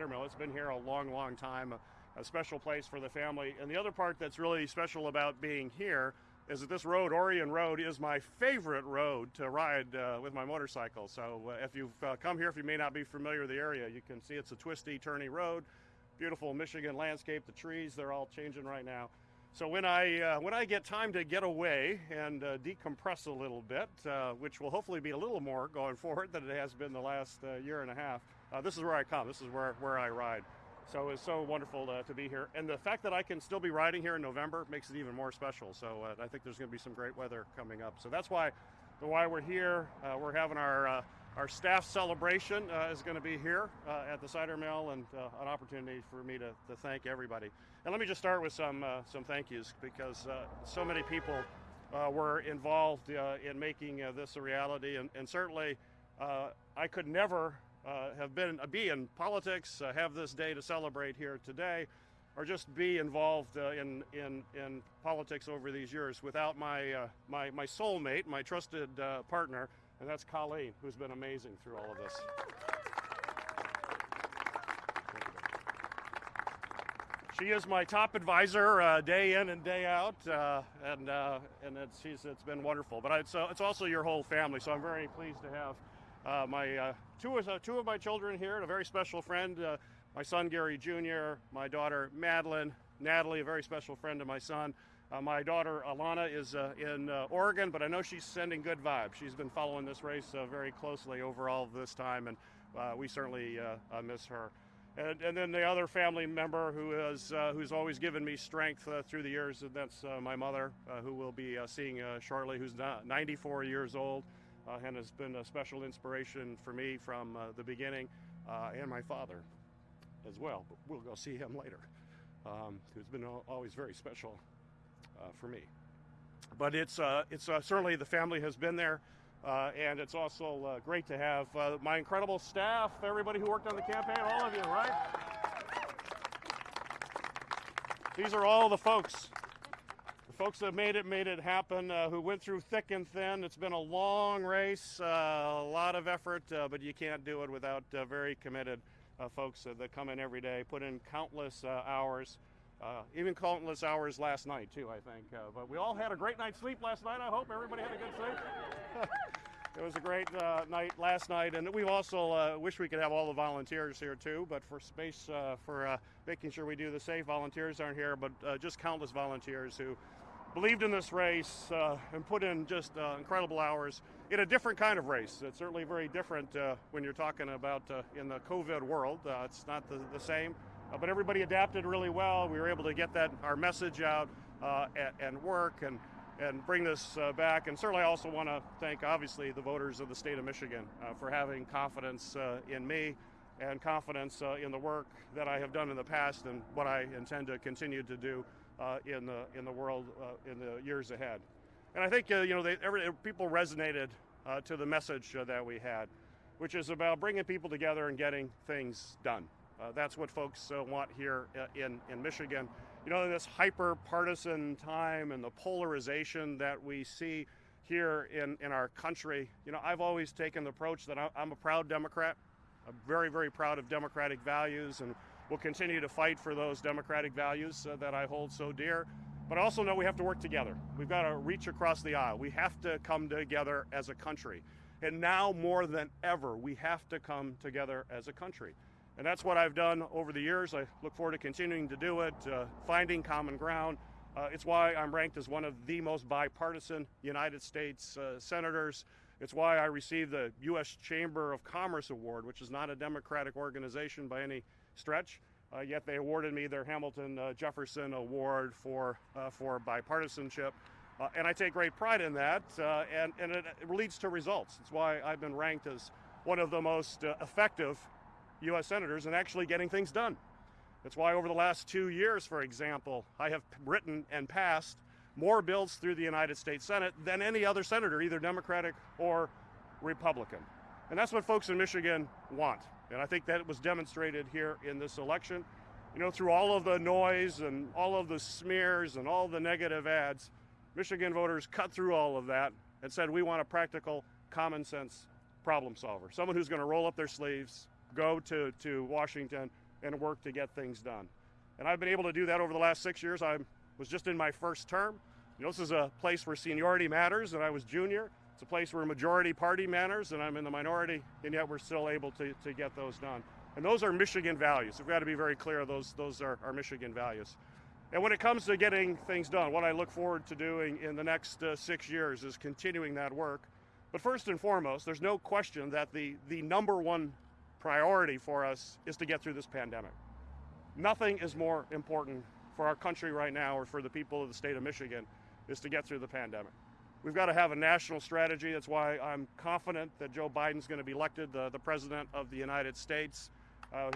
It's been here a long, long time, a, special place for the family. And the other part that's really special about being here is that this road, Orion Road, is my favorite road to ride uh, with my motorcycle. So uh, if you've uh, come here, if you may not be familiar with the area, you can see it's a twisty, turny road. Beautiful Michigan landscape. The trees, they're all changing right now. So when I uh, when I get time to get away and uh, decompress a little bit, uh, which will hopefully be a little more going forward than it has been the last year and a half, uh, this is where I come. This is where where I ride. So it's so wonderful to, to, be here, and the fact that I can still be riding here in November makes it even more special. So uh, I think there's going to be some great weather coming up. So that's why the why we're here. we're having our our staff celebration uh, is going to be here uh, at the cider mill and uh, an opportunity for me to, to thank everybody. And let me just start with some uh, some thank yous because uh, so many people uh, were involved in making this a reality, and, and certainly I could never have been be in politics, have this day to celebrate here today, or just be involved in in in politics over these years without my my my soulmate, my trusted partner and that's Colleen, who's been amazing through all of this. She is my top advisor uh, day in and day out, uh, and uh, and it's she's, it's been wonderful. But it's uh, it's also your whole family, so I'm very pleased to have uh, my uh, two of two of my children here, and a very special friend, my son Gary Jr., my daughter Madeline, Natalie, a very special friend of my son, uh, my daughter Alana is uh, in uh, Oregon, but I know she's sending good vibes. She's been following this race uh, very closely over all this time, and uh, we certainly uh, miss her. And, and, then the other family member who is who's always given me strength through the years, and that's my mother, who we'll be seeing shortly, who's 94 years old, and has been a special inspiration for me from the beginning, and my father as well. But we'll go see him later, um, who's been always very special uh, for me. But it's, uh, it's uh, certainly the family has been there. Uh, and it's also uh, great to have uh, my incredible staff, everybody who worked on the campaign, all of you, right? These are all the folks, folks that made it, made it happen, who went through thick and thin. It's been a long race, a lot of effort, but you can't do it without very committed folks that come in every day, put in countless hours. Uh, even countless hours last night too, I think. Uh, but we all had a great night's sleep last night. I hope everybody had a good sleep. it was a great uh, night last night, and we also uh, wish we could have all the volunteers here too. But for space, uh, for uh, making sure we do the safe, volunteers aren't here. But just countless volunteers who believed in this race and put in just incredible hours in a different kind of race. It's certainly very different when you're talking about in the COVID world. it's not the, the same. Uh, but everybody adapted really well. We were able to get that our message out uh, and, and, work and and bring this uh, back. And certainly, I also want to thank, obviously, the voters of the state of Michigan uh, for having confidence uh, in me and confidence uh, in the work that I have done in the past and what I intend to continue to do in the in the world in the years ahead. And I think you know they, every, people resonated to the message that we had, which is about bringing people together and getting things done. Uh, that's what folks uh, want here uh, in, in Michigan. You know, in this hyper partisan time and the polarization that we see here in, in our country, you know, I've always taken the approach that I'm a proud Democrat. I'm very, very proud of democratic values and will continue to fight for those democratic values uh, that I hold so dear. But I also know we have to work together. We've got to reach across the aisle. We have to come together as a country. And now more than ever, we have to come together as a country. And that's what I've done over the years. I look forward to continuing to do it, uh, finding common ground. Uh, it's why I'm ranked as one of the most bipartisan United States uh, senators. It's why I received the U.S. Chamber of Commerce Award, which is not a Democratic organization by any stretch. Uh, yet they awarded me their Hamilton uh, Jefferson Award for, uh, for bipartisanship. and I take great pride in that, and, and it, it, leads to results. It's why I've been ranked as one of the most effective U.S. senators in actually getting things done. That's why over the last two years, for example, I have written and passed more bills through the United States Senate than any other senator, either Democratic or Republican. And that's what folks in Michigan want. And I think that was demonstrated here in this election. You know, through all of the noise and all of the smears and all the negative ads, Michigan voters cut through all of that and said, we want a practical, common sense problem solver. Someone who's going to roll up their sleeves, go to, to Washington, and work to get things done. And I've been able to do that over the last six years. I was just in my first term. You know, this is a place where seniority matters, and I was junior. It's a place where majority party matters, and I'm in the minority, and yet we're still able to, to get those done. And those are Michigan values. We've got to be very clear, those, those are our Michigan values. And when it comes to getting things done, what I look forward to doing in the next uh, six years is continuing that work. But first and foremost, there's no question that the, the number one priority for us is to get through this pandemic. Nothing is more important for our country right now or for the people of the state of Michigan is to get through the pandemic. We've got to have a national strategy. That's why I'm confident that Joe Biden's going to be elected the, the President of the United States. Uh,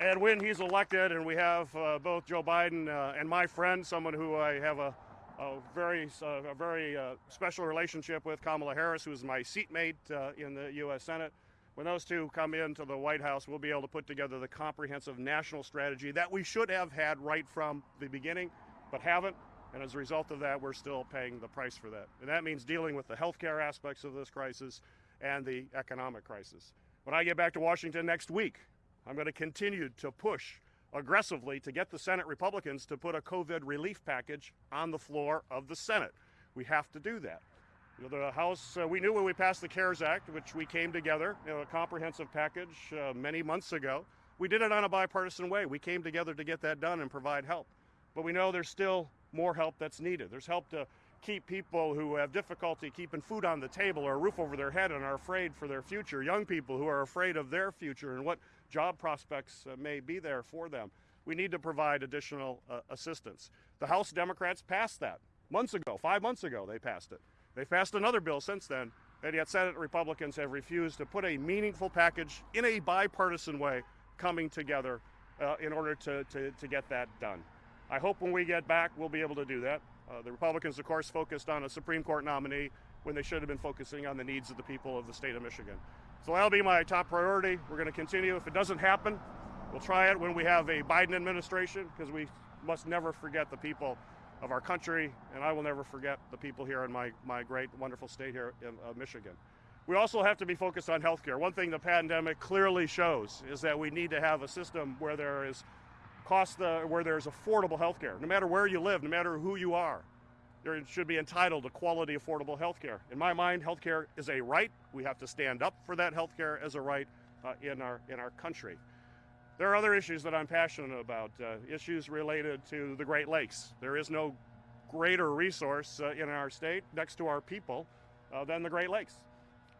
and when he's elected, and we have uh, both Joe Biden uh, and my friend, someone who I have a, a very, a very uh, special relationship with, Kamala Harris, who is my seatmate uh, in the U.S. Senate. When those two come into the White House, we'll be able to put together the comprehensive national strategy that we should have had right from the beginning, but haven't. And as a result of that, we're still paying the price for that. And that means dealing with the healthcare aspects of this crisis and the economic crisis. When I get back to Washington next week, I'm going to continue to push aggressively to get the Senate Republicans to put a COVID relief package on the floor of the Senate. We have to do that. The House, uh, we knew when we passed the CARES Act, which we came together, you know, a comprehensive package uh, many months ago. We did it on a bipartisan way. We came together to get that done and provide help. But we know there's still more help that's needed. There's help to keep people who have difficulty keeping food on the table or a roof over their head and are afraid for their future, young people who are afraid of their future and what job prospects uh, may be there for them. We need to provide additional uh, assistance. The House Democrats passed that months ago, five months ago, they passed it. They passed another bill since then, and yet Senate Republicans have refused to put a meaningful package in a bipartisan way coming together uh, in order to, to, to get that done. I hope when we get back, we'll be able to do that. Uh, the Republicans, of course, focused on a Supreme Court nominee when they should have been focusing on the needs of the people of the state of Michigan. So that'll be my top priority. We're going to continue. If it doesn't happen, we'll try it when we have a Biden administration because we must never forget the people of our country, and I will never forget the people here in my, my great, wonderful state here in uh, Michigan. We also have to be focused on healthcare. One thing the pandemic clearly shows is that we need to have a system where there is cost, uh, where there's affordable healthcare, no matter where you live, no matter who you are there should be entitled to quality, affordable health care. In my mind, health care is a right. We have to stand up for that health care as a right uh, in, our, in our country. There are other issues that I'm passionate about, uh, issues related to the Great Lakes. There is no greater resource uh, in our state next to our people uh, than the Great Lakes.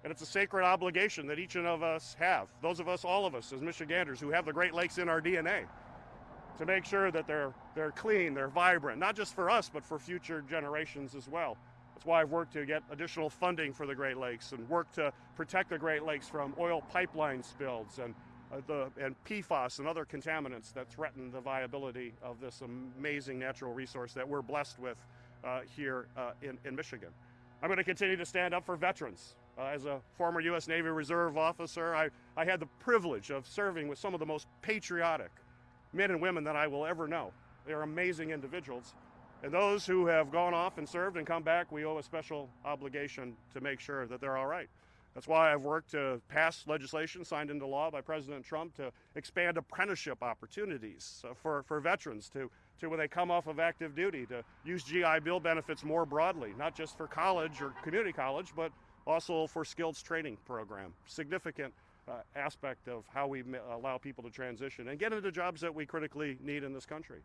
And it's a sacred obligation that each and of us have, those of us, all of us as Michiganders who have the Great Lakes in our DNA to make sure that they're, they're clean, they're vibrant, not just for us, but for future generations as well. That's why I've worked to get additional funding for the Great Lakes and work to protect the Great Lakes from oil pipeline spills and, the, and PFAS and other contaminants that threaten the viability of this amazing natural resource that we're blessed with uh, here uh, in, in Michigan. I'm going to continue to stand up for veterans. Uh, as a former U.S. Navy Reserve officer, I, I had the privilege of serving with some of the most patriotic, men and women that I will ever know. They are amazing individuals. And those who have gone off and served and come back, we owe a special obligation to make sure that they're all right. That's why I've worked to pass legislation signed into law by President Trump to expand apprenticeship opportunities for, for veterans to, to, when they come off of active duty, to use GI Bill benefits more broadly, not just for college or community college, but also for skills training program. Significant uh, aspect of how we allow people to transition and get into jobs that we critically need in this country.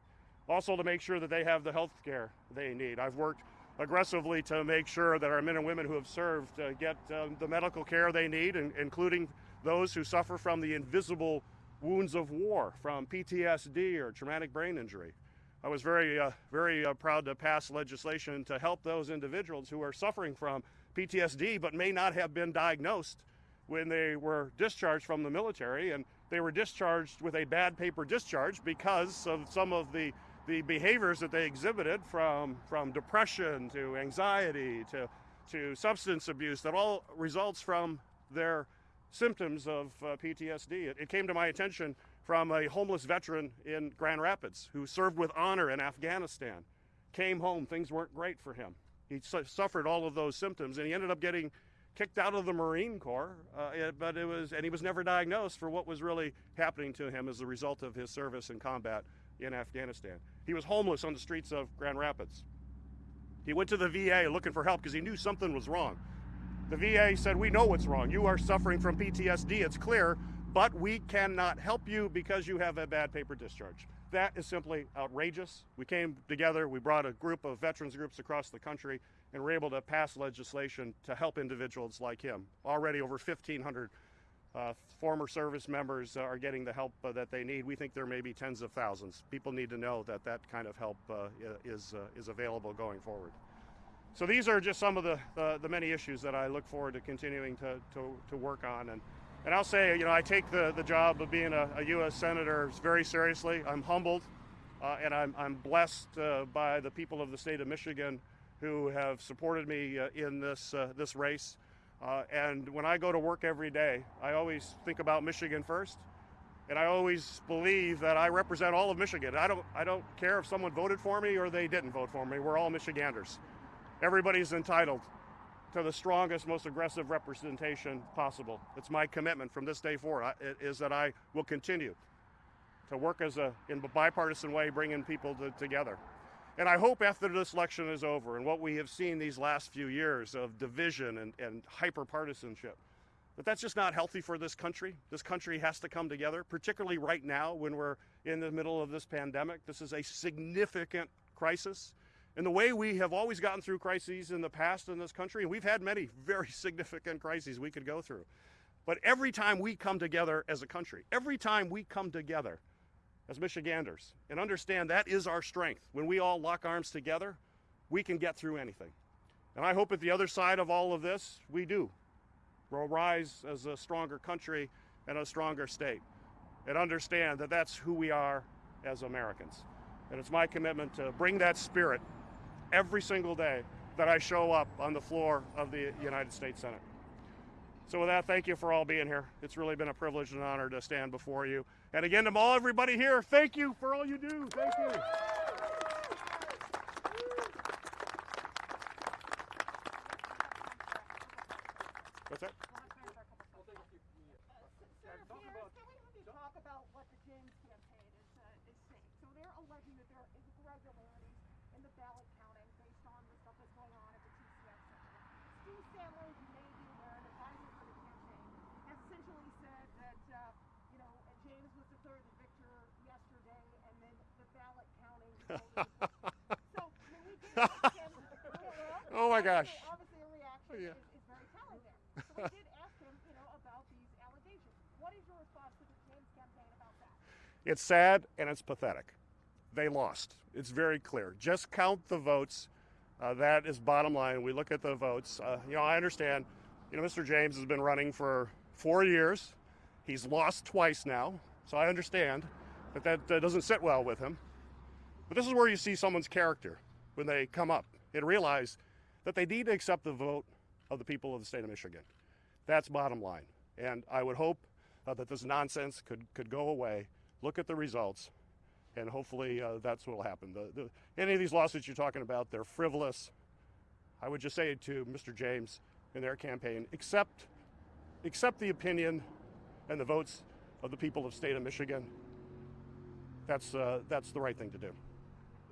Also to make sure that they have the health care they need. I've worked aggressively to make sure that our men and women who have served uh, get uh, the medical care they need, and, including those who suffer from the invisible wounds of war, from PTSD or traumatic brain injury. I was very, uh, very uh, proud to pass legislation to help those individuals who are suffering from PTSD but may not have been diagnosed when they were discharged from the military, and they were discharged with a bad paper discharge because of some of the, the behaviors that they exhibited from, from depression to anxiety to, to substance abuse that all results from their symptoms of uh, PTSD. It, it came to my attention from a homeless veteran in Grand Rapids who served with honor in Afghanistan. Came home, things weren't great for him. He su suffered all of those symptoms, and he ended up getting kicked out of the Marine Corps, uh, it- but it was, and he was never diagnosed for what was really happening to him as a result of his service in combat in Afghanistan. He was homeless on the streets of Grand Rapids. He went to the VA looking for help because he knew something was wrong. The VA said, We know what's wrong. You are suffering from PTSD, it's clear, but we cannot help you because you have a bad paper discharge. That is simply outrageous. We came together, we brought a group of veterans groups across the country, and were able to pass legislation to help individuals like him. Already over 1,500 uh, former service members are getting the help uh, that they need. We think there may be tens of thousands. People need to know that that kind of help uh, is, uh, is available going forward. So these are just some of the, the, many issues that I look forward to continuing to, to, to work on. And, and I'll say, you know, I take the, the job of being a, a U.S. Senator very seriously. I'm humbled uh, and I'm, I'm blessed uh, by the people of the state of Michigan who have supported me uh, in this, uh, this race. Uh, and when I go to work every day, I always think about Michigan first. And I always believe that I represent all of Michigan. I don't, I don't care if someone voted for me or they didn't vote for me. We're all Michiganders. Everybody's entitled to the strongest, most aggressive representation possible. It's my commitment from this day forward I- it is that I will continue to work as a in a bipartisan way, bringing people to, together. And I hope after this election is over and what we have seen these last few years of division and, and hyper partisanship, that that's just not healthy for this country. This country has to come together, particularly right now when we're in the middle of this pandemic. This is a significant crisis. And the way we have always gotten through crises in the past in this country, and we've had many very significant crises we could go through. But every time we come together as a country, every time we come together as Michiganders and understand that is our strength, when we all lock arms together, we can get through anything. And I hope at the other side of all of this, we do. We'll rise as a stronger country and a stronger state and understand that that's who we are as Americans. And it's my commitment to bring that spirit every single day that I show up on the floor of the United States Senate. So with that, thank you for all being here. It's really been a privilege and an honor to stand before you. And again, to all everybody here, thank you for all you do. Thank you. What's that you may be aware, an advisor for the campaign, has essentially said that, uh, you know, James was declared the victor yesterday, and then the ballot counting. so, I mean, we did ask him. well, Oh my gosh. Obviously, a reaction Yeah. is, is very telling there. So we did ask him, you know, about these allegations. What is your response to the James campaign about that? It's sad and it's pathetic. They lost. It's very clear. Just count the votes. Uh, that is bottom line. We look at the votes. Uh, you know, I understand. You know, Mr. James has been running for four years. He's lost twice now, so I understand that that uh, doesn't sit well with him. But this is where you see someone's character when they come up and realize that they need to accept the vote of the people of the state of Michigan. That's bottom line. And I would hope uh, that this nonsense could, could go away, look at the results, and hopefully uh, that's what will happen. The, the, any of these lawsuits you're talking about, they're frivolous. I would just say to Mr. James and their campaign, accept, accept the opinion and the votes of the people of state of Michigan. That's, uh, that's the right thing to do.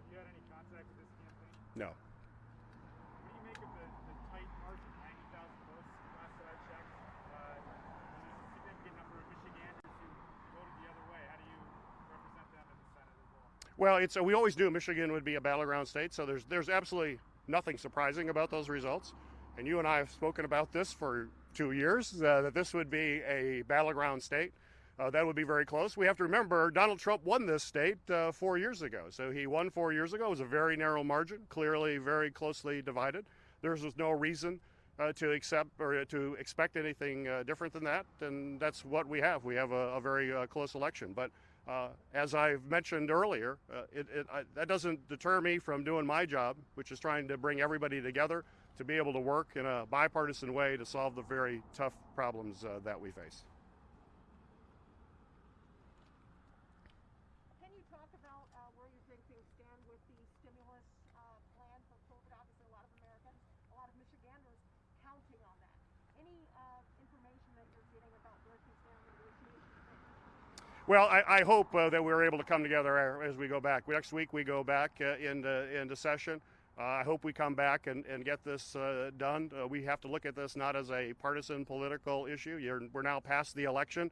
Have you had any contact with this campaign? No. What do you make of the, the tight margin, 90,000 votes last that I checked? Uh, there's a significant number of Michiganders who voted the other way. How do you represent them in the Senate as well? Well, it's uh, we always knew Michigan would be a battleground state, so there's there's absolutely nothing surprising about those results. And you and I have spoken about this for two years uh, that this would be a battleground state. Uh, that would be very close. We have to remember Donald Trump won this state uh, four years ago. So he won four years ago. It was a very narrow margin, clearly very closely divided. There was no reason uh, to accept or to expect anything uh, different than that. And that's what we have. We have a, a very uh, close election. But uh, as I've mentioned earlier, uh, it, it, I, that doesn't deter me from doing my job, which is trying to bring everybody together to be able to work in a bipartisan way to solve the very tough problems uh, that we face. Can you talk about uh, where you think things stand with the stimulus uh, plan for COVID? Obviously, a lot of Americans, a lot of Michiganders counting on that. Well, I, I hope uh, that we're able to come together as we go back. Next week we go back uh, into, into session. Uh, I hope we come back and, and get this uh, done. Uh, we have to look at this not as a partisan political issue. You're, we're now past the election.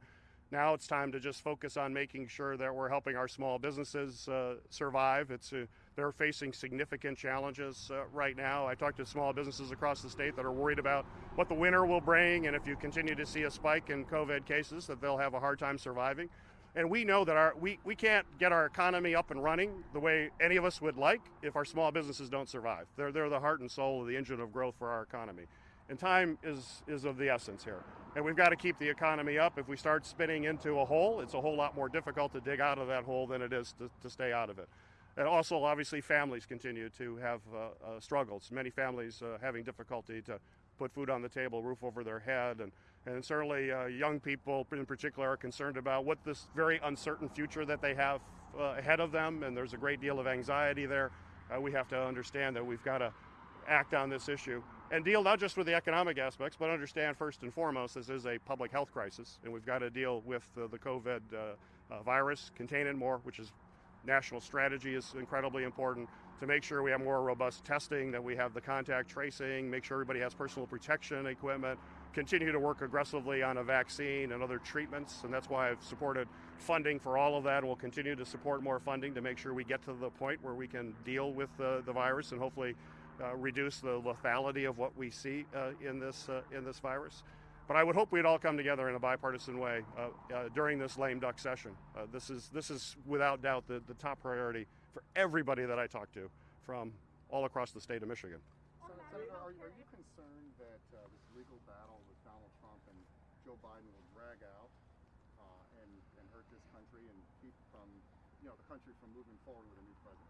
Now it's time to just focus on making sure that we're helping our small businesses uh, survive. It's uh, they're facing significant challenges uh, right now. I talked to small businesses across the state that are worried about what the winter will bring, and if you continue to see a spike in COVID cases, that they'll have a hard time surviving. And we know that our we, we can't get our economy up and running the way any of us would like if our small businesses don't survive. They're, they're the heart and soul of the engine of growth for our economy. And time is, is of the essence here. And we've got to keep the economy up. If we start spinning into a hole, it's a whole lot more difficult to dig out of that hole than it is to, to stay out of it. And also, obviously, families continue to have uh, uh, struggles. Many families uh, having difficulty to put food on the table, roof over their head, and, and certainly uh, young people in particular are concerned about what this very uncertain future that they have uh, ahead of them, and there's a great deal of anxiety there. Uh, we have to understand that we've got to act on this issue and deal not just with the economic aspects, but understand first and foremost this is a public health crisis, and we've got to deal with the COVID virus, contain it more, which is national strategy is incredibly important to make sure we have more robust testing, that we have the contact tracing, make sure everybody has personal protection equipment, continue to work aggressively on a vaccine and other treatments, and that's why I've supported funding for all of that, and we'll continue to support more funding to make sure we get to the point where we can deal with the, the virus and hopefully uh, reduce the lethality of what we see uh, in, this, uh, in this virus. But I would hope we'd all come together in a bipartisan way uh, uh, during this lame duck session. Uh, this is this is without doubt the, the top priority for everybody that I talk to from all across the state of Michigan. So, Senator, are, are you concerned that uh, this legal battle with Donald Trump and Joe Biden will drag out uh, and, and hurt this country and keep from, you know, the country from moving forward with a new president?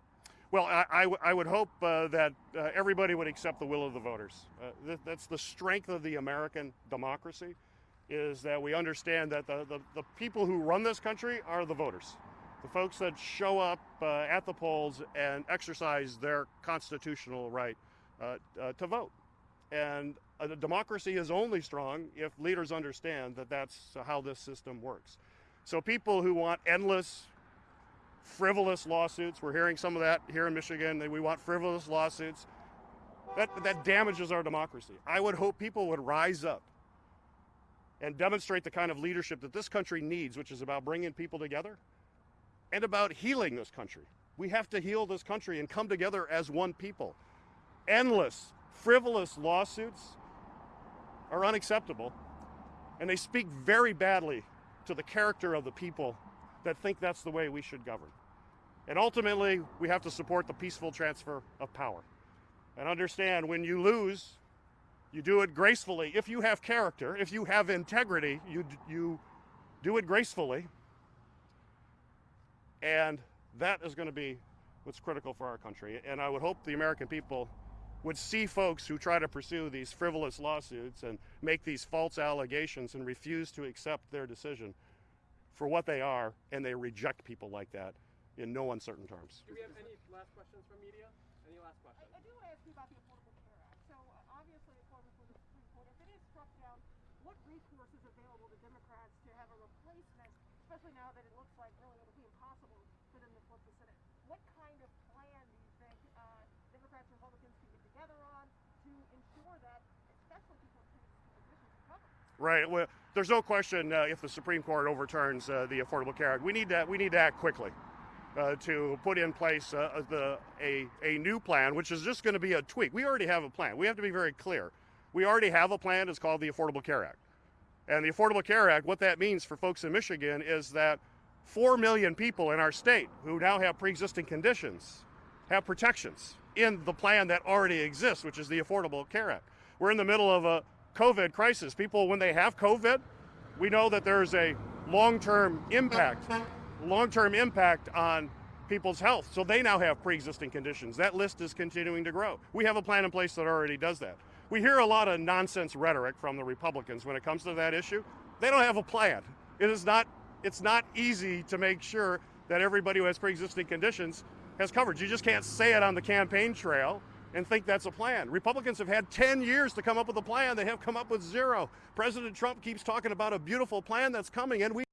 Well, I, I, I would hope uh, that uh, everybody would accept the will of the voters. Uh, th- that's the strength of the American democracy, is that we understand that the, the, the, people who run this country are the voters. The folks that show up uh, at the polls and exercise their constitutional right uh, uh, to vote. And a democracy is only strong if leaders understand that that's how this system works. So people who want endless frivolous lawsuits. We're hearing some of that here in Michigan. That we want frivolous lawsuits. That, that damages our democracy. I would hope people would rise up and demonstrate the kind of leadership that this country needs, which is about bringing people together and about healing this country. We have to heal this country and come together as one people. Endless, frivolous lawsuits are unacceptable, and they speak very badly to the character of the people that think that's the way we should govern. And ultimately, we have to support the peaceful transfer of power. And understand when you lose, you do it gracefully. If you have character, if you have integrity, you, you do it gracefully. And that is going to be what's critical for our country. And I would hope the American people would see folks who try to pursue these frivolous lawsuits and make these false allegations and refuse to accept their decision for what they are, and they reject people like that in no uncertain terms. Do we have any last questions from media? Any last I, questions? I do want to ask you about the Affordable Care Act. So uh, obviously, according to the Supreme Court, if it is struck down, what recourse is available to Democrats to have a replacement, especially now that it looks like really it'll be impossible for them to flip the Senate? What kind of plan do you think uh, Democrats and Republicans Right. Well, there's no question uh, if the Supreme Court overturns uh, the Affordable Care Act, we need to we need to act quickly. Uh, to put in place uh, the, a, a new plan, which is just going to be a tweak. We already have a plan. We have to be very clear. We already have a plan. It's called the Affordable Care Act. And the Affordable Care Act, what that means for folks in Michigan is that 4 million people in our state who now have pre existing conditions have protections in the plan that already exists, which is the Affordable Care Act. We're in the middle of a COVID crisis. People, when they have COVID, we know that there's a long term impact long-term impact on people's health. So they now have pre-existing conditions. That list is continuing to grow. We have a plan in place that already does that. We hear a lot of nonsense rhetoric from the Republicans when it comes to that issue. They don't have a plan. It is not it's not easy to make sure that everybody who has pre-existing conditions has coverage. You just can't say it on the campaign trail and think that's a plan. Republicans have had 10 years to come up with a plan. They have come up with zero. President Trump keeps talking about a beautiful plan that's coming and we